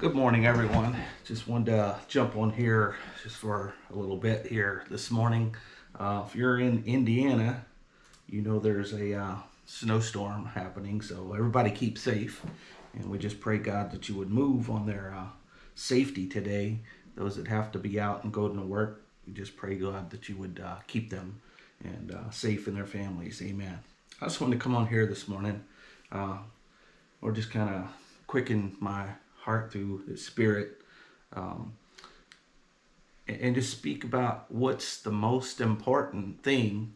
Good morning, everyone. Just wanted to jump on here just for a little bit here this morning. Uh, if you're in Indiana, you know there's a uh, snowstorm happening, so everybody keep safe. And we just pray, God, that you would move on their uh, safety today. Those that have to be out and go to work, we just pray, God, that you would uh, keep them and uh, safe in their families. Amen. I just wanted to come on here this morning uh, or just kind of quicken my heart through the Spirit, um, and, and just speak about what's the most important thing,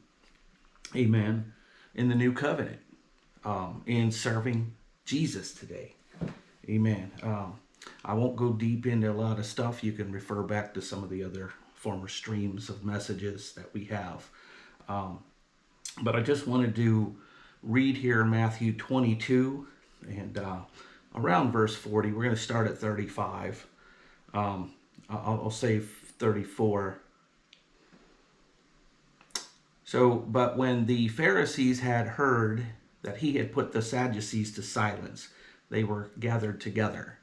amen, in the new covenant, um, in serving Jesus today. Amen. Um, I won't go deep into a lot of stuff. You can refer back to some of the other former streams of messages that we have. Um, but I just wanted to read here Matthew 22 and uh, around verse 40. We're going to start at 35. Um, I'll, I'll say 34. So, but when the Pharisees had heard that he had put the Sadducees to silence, they were gathered together.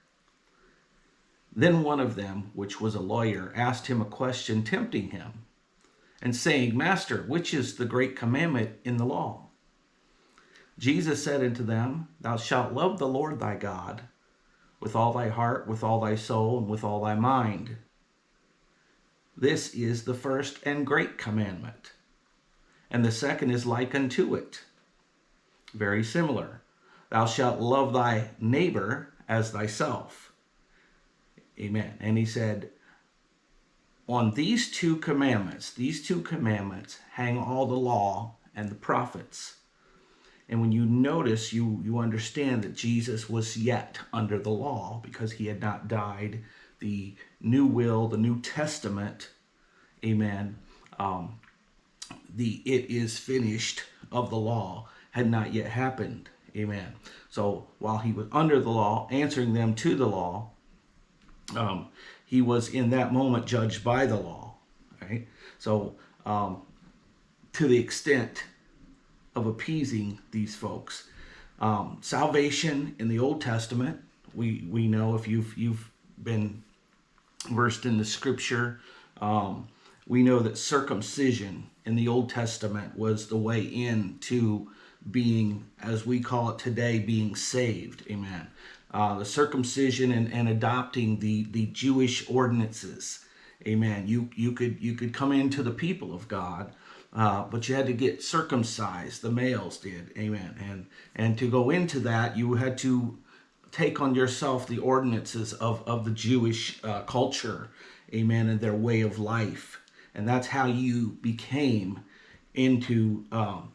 Then one of them, which was a lawyer, asked him a question, tempting him, and saying, Master, which is the great commandment in the law? Jesus said unto them, Thou shalt love the Lord thy God with all thy heart, with all thy soul, and with all thy mind. This is the first and great commandment. And the second is like unto it. Very similar. Thou shalt love thy neighbor as thyself. Amen. And he said, on these two commandments, these two commandments hang all the law and the prophets. And when you notice, you, you understand that Jesus was yet under the law because he had not died. The new will, the New Testament, amen, um, the it is finished of the law had not yet happened. Amen. So while he was under the law, answering them to the law, um, he was in that moment judged by the law. Right. So um, to the extent of appeasing these folks. Um, salvation in the Old Testament, we we know if you've you've been versed in the Scripture, um, we know that circumcision in the Old Testament was the way in to being, as we call it today, being saved. Amen. Uh, the circumcision and, and adopting the the Jewish ordinances. Amen. You you could you could come into the people of God uh, but you had to get circumcised. The males did, amen. And and to go into that, you had to take on yourself the ordinances of of the Jewish uh, culture, amen, and their way of life. And that's how you became into um,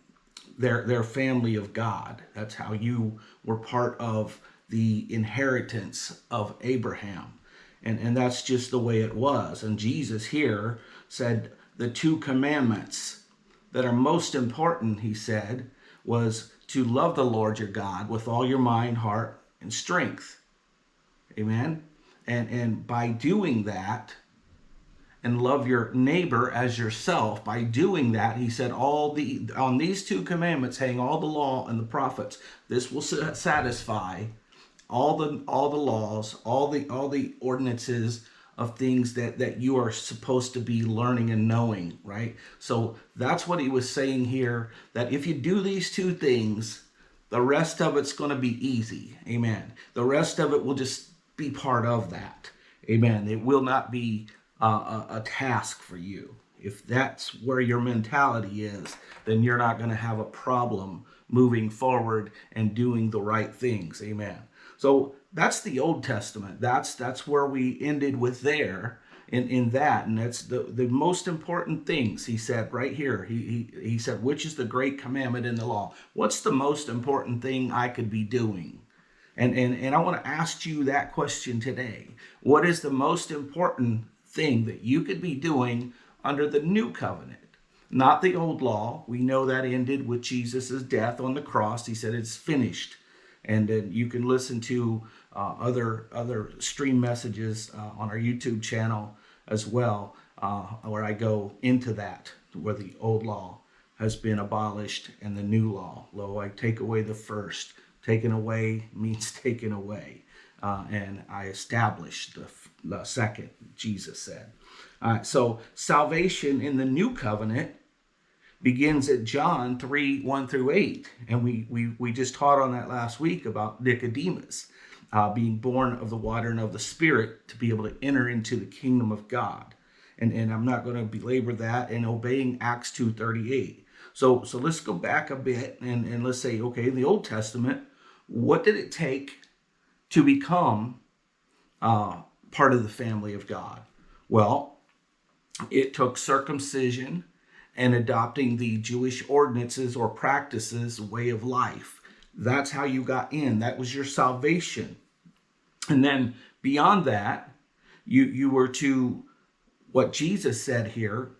their their family of God. That's how you were part of the inheritance of Abraham. And, and that's just the way it was. And Jesus here said the two commandments that are most important, he said, was to love the Lord your God with all your mind, heart, and strength. Amen. And, and by doing that, and love your neighbor as yourself, by doing that, he said, all the on these two commandments hang all the law and the prophets. This will satisfy all the all the laws, all the all the ordinances of things that that you are supposed to be learning and knowing right? So that's what he was saying here that if you do these two things the rest of it's going to be easy. Amen. The rest of it will just be part of that. Amen. It will not be a, a task for you. If that's where your mentality is then you're not going to have a problem moving forward and doing the right things. Amen. So that's the Old Testament. That's that's where we ended with there in, in that. And that's the, the most important things he said right here. He, he, he said, which is the great commandment in the law? What's the most important thing I could be doing? And, and, and I want to ask you that question today. What is the most important thing that you could be doing under the new covenant? Not the old law. We know that ended with Jesus' death on the cross. He said, it's finished and then you can listen to uh, other other stream messages uh, on our YouTube channel as well, uh, where I go into that, where the old law has been abolished and the new law. Lo, I take away the first. Taken away means taken away. uh, and I established the, the second, Jesus said. So salvation in the new covenant begins at John 3 1 through 8. And we, we, we just taught on that last week about Nicodemus uh, being born of the water and of the Spirit to be able to enter into the kingdom of God. And, and I'm not going to belabor that and obeying Acts 2.38. So, so let's go back a bit and, and let's say, okay, in the Old Testament, what did it take to become uh, part of the family of God? Well, it took circumcision and adopting the Jewish ordinances or practices, way of life. That's how you got in. That was your salvation. And then beyond that, you, you were to, what Jesus said here,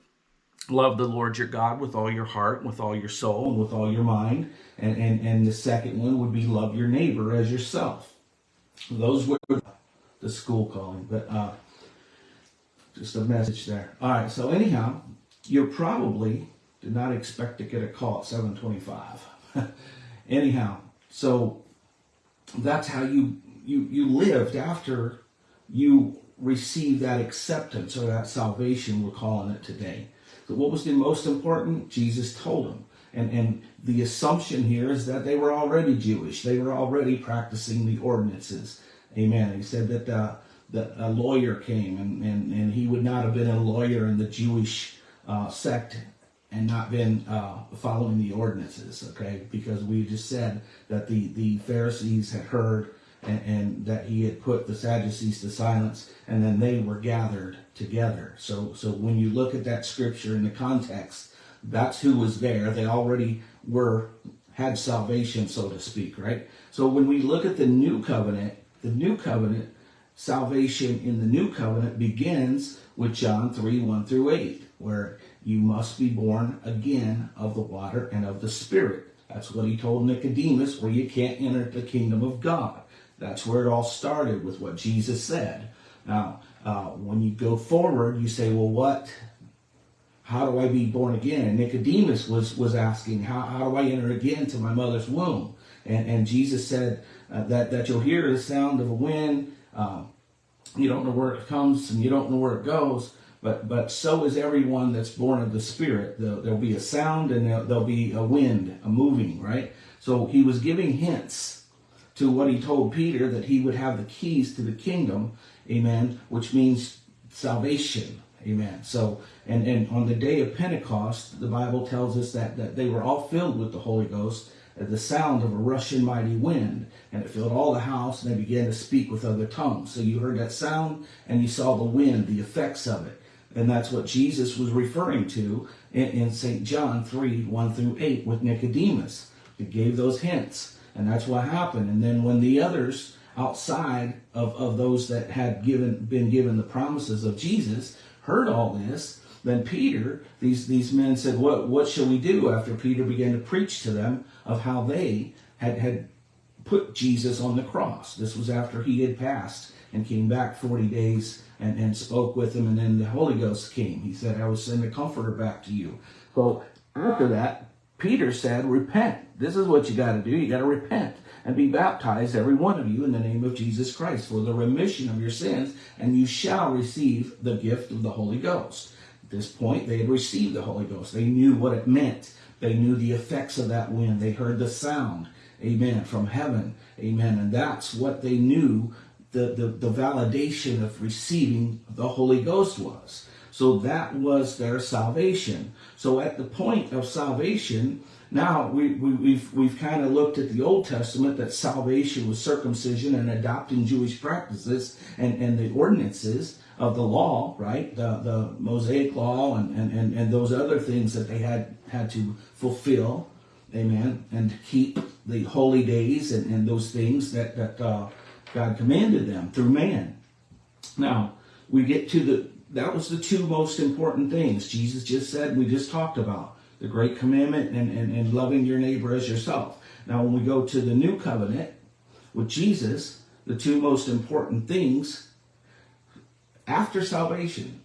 love the Lord your God with all your heart, with all your soul, and with all your mind. And, and, and the second one would be love your neighbor as yourself. Those were the school calling, but uh, just a message there. All right, so anyhow, you probably did not expect to get a call at 725. anyhow, so that's how you, you, you lived after you received that acceptance or that salvation, we're calling it today. So what was the most important? Jesus told them. And, and the assumption here is that they were already Jewish. They were already practicing the ordinances. Amen. He said that, uh, that a lawyer came and, and, and he would not have been a lawyer in the Jewish uh, sect and not been uh, following the ordinances, okay? Because we just said that the, the Pharisees had heard and, and, that he had put the Sadducees to silence, and then they were gathered together. So, so when you look at that scripture in the context, that's who was there. They already were had salvation, so to speak, right? So when we look at the new covenant, the new covenant, salvation in the new covenant begins with John 3 1 through 8, where you must be born again of the water and of the Spirit. That's what he told Nicodemus, where you can't enter the kingdom of God. That's where it all started with what Jesus said. Now, uh, when you go forward, you say, well, what? How do I be born again? And Nicodemus was, was asking, how, how do I enter again to my mother's womb? And, and Jesus said uh, that, that you'll hear the sound of a wind. Um, you don't know where it comes and you don't know where it goes. But, but so is everyone that's born of the Spirit. There'll, there'll be a sound and there'll, there'll be a wind, a moving, right? So he was giving hints to what he told Peter that he would have the keys to the kingdom, amen, which means salvation, amen. So, and, and on the day of Pentecost, the Bible tells us that, that they were all filled with the Holy Ghost at the sound of a rushing mighty wind, and it filled all the house, and they began to speak with other tongues. So you heard that sound, and you saw the wind, the effects of it. And that's what Jesus was referring to in, in St. John 3 1 through 8 with Nicodemus. He gave those hints. And that's what happened. And then when the others outside of, of those that had given been given the promises of Jesus heard all this, then Peter, these, these men said, What what shall we do? After Peter began to preach to them of how they had, had put Jesus on the cross. This was after he had passed and came back 40 days and, and spoke with him, and then the Holy Ghost came. He said, I will send the Comforter back to you. So after that, Peter said, Repent. This is what you got to do. You got to repent and be baptized, every one of you, in the name of Jesus Christ for the remission of your sins, and you shall receive the gift of the Holy Ghost. At this point, they had received the Holy Ghost. They knew what it meant. They knew the effects of that wind. They heard the sound, amen, from heaven, amen. And that's what they knew the, the, the validation of receiving the Holy Ghost was. So that was their salvation. So at the point of salvation, now we, we, we've, we've kind of looked at the Old Testament that salvation was circumcision and adopting Jewish practices and, and the ordinances of the law, right? The, the Mosaic law and, and, and, and those other things that they had, had to fulfill, amen, and keep the holy days and, and those things that, that uh, God commanded them through man. Now, we get to the, that was the two most important things Jesus just said, we just talked about the great commandment and, and, and loving your neighbor as yourself. Now, when we go to the new covenant with Jesus, the two most important things after salvation,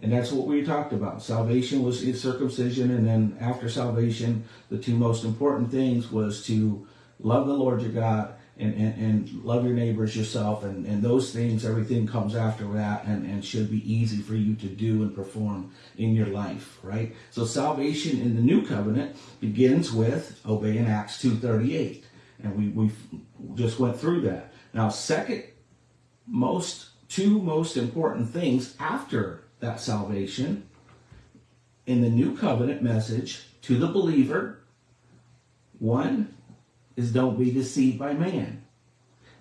and that's what we talked about. Salvation was circumcision, and then after salvation, the two most important things was to love the Lord your God and, and, and love your neighbors yourself and, and those things everything comes after that and, and should be easy for you to do and perform in your life right? So salvation in the new covenant begins with obeying acts 238 and we, we just went through that. Now second most two most important things after that salvation in the new covenant message to the believer. One is don't be deceived by man.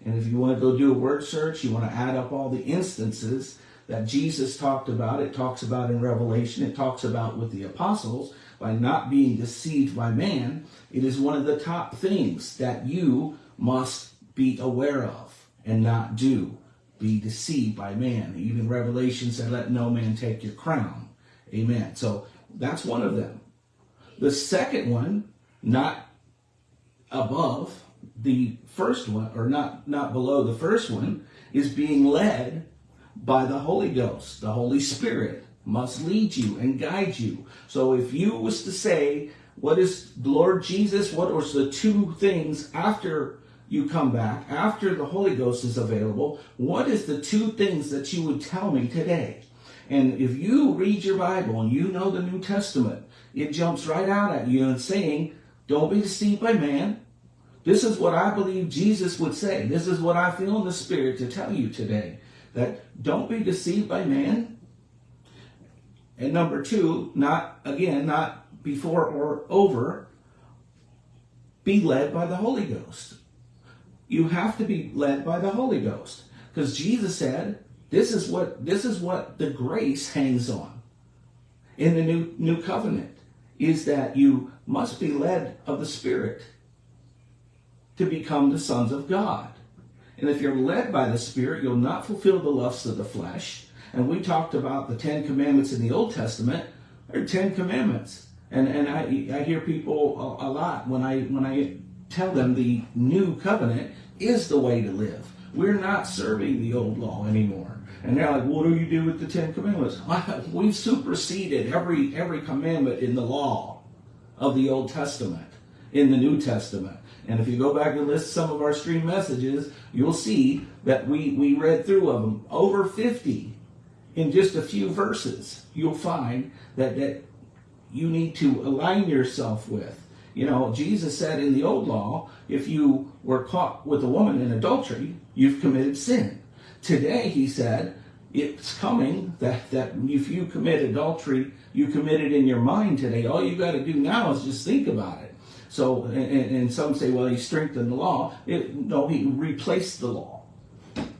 And if you want to go do a word search, you want to add up all the instances that Jesus talked about, it talks about in Revelation, it talks about with the apostles, by not being deceived by man, it is one of the top things that you must be aware of and not do. Be deceived by man. Even Revelation said, let no man take your crown. Amen. So that's one of them. The second one, not above the first one, or not, not below the first one, is being led by the Holy Ghost. The Holy Spirit must lead you and guide you. So if you was to say, what is Lord Jesus, what was the two things after you come back, after the Holy Ghost is available, what is the two things that you would tell me today? And if you read your Bible and you know the New Testament, it jumps right out at you and saying, don't be deceived by man. This is what I believe Jesus would say. This is what I feel in the Spirit to tell you today. That don't be deceived by man. And number two, not, again, not before or over, be led by the Holy Ghost. You have to be led by the Holy Ghost. Because Jesus said, this is what this is what the grace hangs on in the new new covenant is that you must be led of the Spirit to become the sons of God. And if you're led by the Spirit, you'll not fulfill the lusts of the flesh. And we talked about the Ten Commandments in the Old Testament. There are Ten Commandments. And, and I, I hear people a, a lot when I, when I tell them the new covenant is the way to live. We're not serving the old law anymore. And they're like, what do you do with the Ten Commandments? We've superseded every, every commandment in the law of the Old Testament, in the New Testament. And if you go back and list some of our stream messages, you'll see that we, we read through of them over 50 in just a few verses. You'll find that, that you need to align yourself with. You know, Jesus said in the old law, if you were caught with a woman in adultery, you've committed sin. Today, he said, it's coming that, that if you commit adultery, you commit it in your mind today. All you got to do now is just think about it. So, and, and some say, well, he strengthened the law. It, no, he replaced the law.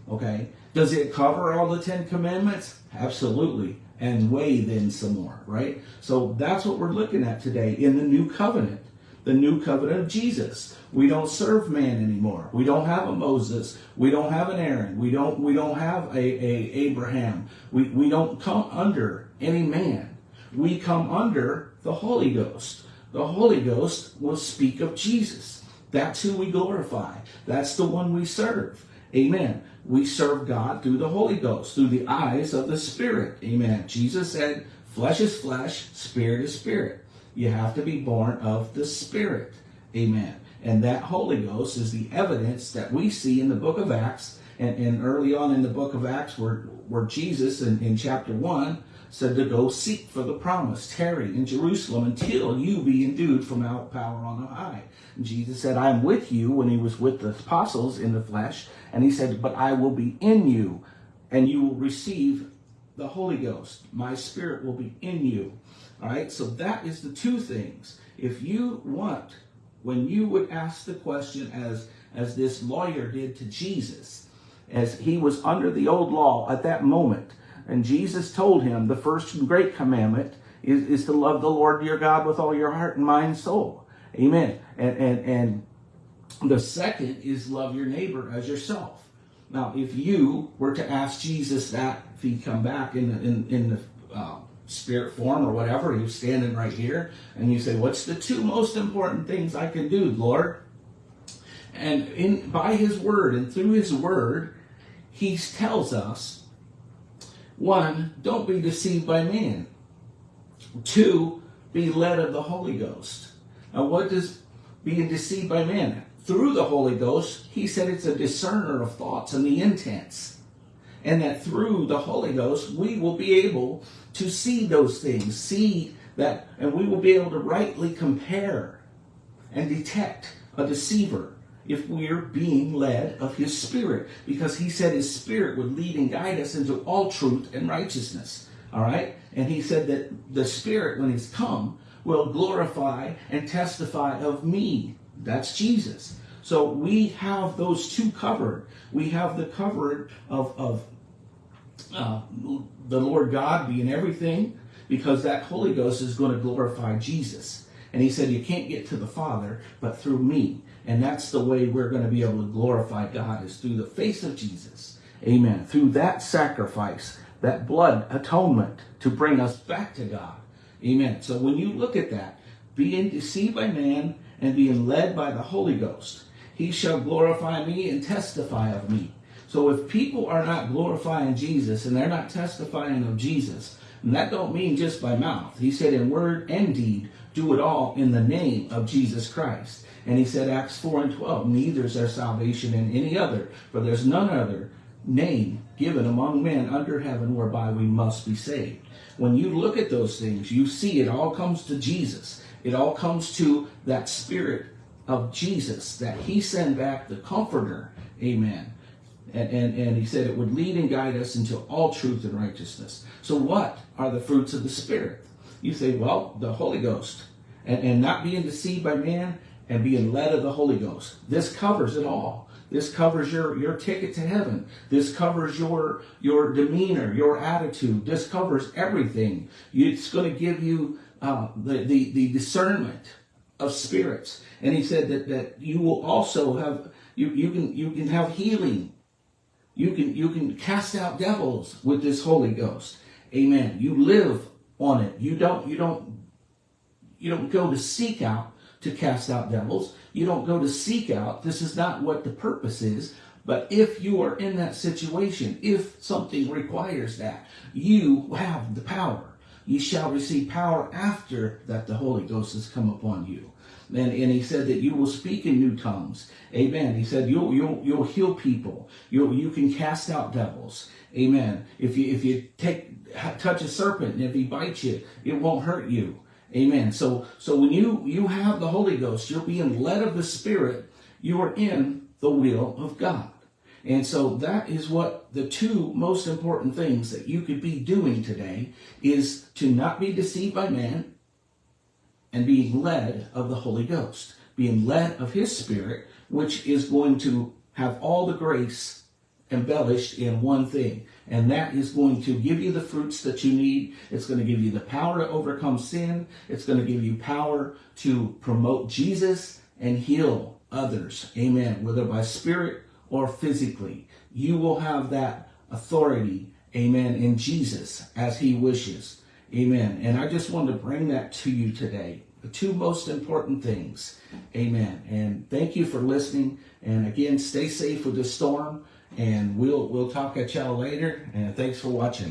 Okay? Does it cover all the Ten Commandments? Absolutely. And way then some more, right? So that's what we're looking at today in the new covenant. The new covenant of Jesus. We don't serve man anymore. We don't have a Moses. We don't have an Aaron. We don't we don't have a, a Abraham. We, we don't come under any man. We come under the Holy Ghost the Holy Ghost will speak of Jesus. That's who we glorify. That's the one we serve. Amen. We serve God through the Holy Ghost, through the eyes of the Spirit. Amen. Jesus said, flesh is flesh, spirit is spirit. You have to be born of the Spirit. Amen. And that Holy Ghost is the evidence that we see in the book of Acts and, and early on in the book of Acts where, where Jesus in, in chapter 1 said to go seek for the promise, tarry in Jerusalem until you be endued from out power on high. And Jesus said, I am with you when he was with the apostles in the flesh. And he said, but I will be in you and you will receive the Holy Ghost. My spirit will be in you. All right. So that is the two things. If you want, when you would ask the question as, as this lawyer did to Jesus, as he was under the old law at that moment, and Jesus told him the first and great commandment is, is to love the Lord your God with all your heart and mind and soul. Amen. And, and, and the second is love your neighbor as yourself. Now, if you were to ask Jesus that, if he'd come back in the, in, in the uh, spirit form or whatever, he was standing right here, and you say, what's the two most important things I can do, Lord? And in by his word and through his word, he tells us one, don't be deceived by man. Two, be led of the Holy Ghost. Now, what does being deceived by man? Through the Holy Ghost, he said it's a discerner of thoughts and the intents. And that through the Holy Ghost, we will be able to see those things, see that, and we will be able to rightly compare and detect a deceiver if we're being led of his spirit. Because he said his spirit would lead and guide us into all truth and righteousness. All right? And he said that the spirit when he's come will glorify and testify of me that's jesus so we have those two covered we have the covered of, of uh, the lord god being everything because that holy ghost is going to glorify jesus and he said, You can't get to the Father but through me. And that's the way we're going to be able to glorify God is through the face of Jesus. Amen. Through that sacrifice, that blood atonement to bring us back to God. Amen. So when you look at that, being deceived by man and being led by the Holy Ghost, he shall glorify me and testify of me. So if people are not glorifying Jesus and they're not testifying of Jesus, and that don't mean just by mouth. He said in word and deed, do it all in the name of Jesus Christ. And he said, Acts 4 and 12, neither is there salvation in any other, for there's none other name given among men under heaven whereby we must be saved. When you look at those things, you see it all comes to Jesus. It all comes to that spirit of Jesus that he sent back the comforter. Amen. And, and, and he said it would lead and guide us into all truth and righteousness. So, what are the fruits of the Spirit? You say, well, the Holy Ghost. And, and not being deceived by man and being led of the Holy Ghost. This covers it all. This covers your, your ticket to heaven. This covers your, your demeanor, your attitude. This covers everything. It's going to give you uh, the, the, the discernment of spirits. And he said that, that you will also have, you, you, can, you can have healing you can you can cast out devils with this Holy Ghost. Amen. You live on it. You don't you don't you don't go to seek out to cast out devils. You don't go to seek out. This is not what the purpose is. But if you are in that situation, if something requires that, you have the power. You shall receive power after that the Holy Ghost has come upon you. And, and he said that you will speak in new tongues. Amen. He said you'll you'll you'll heal people. You you can cast out devils. Amen. If you if you take touch a serpent and if he bites you, it won't hurt you. Amen. So so when you you have the Holy Ghost, you're being led of the Spirit. You are in the will of God. And so that is what the two most important things that you could be doing today is to not be deceived by man and being led of the Holy Ghost, being led of His Spirit, which is going to have all the grace embellished in one thing. And that is going to give you the fruits that you need. It's going to give you the power to overcome sin. It's going to give you power to promote Jesus and heal others. Amen. Whether by spirit or physically. You will have that authority. Amen. In Jesus as he wishes. Amen. And I just wanted to bring that to you today. The two most important things. Amen. And thank you for listening. And again, stay safe with the storm. And we'll we'll talk at y'all later. And thanks for watching.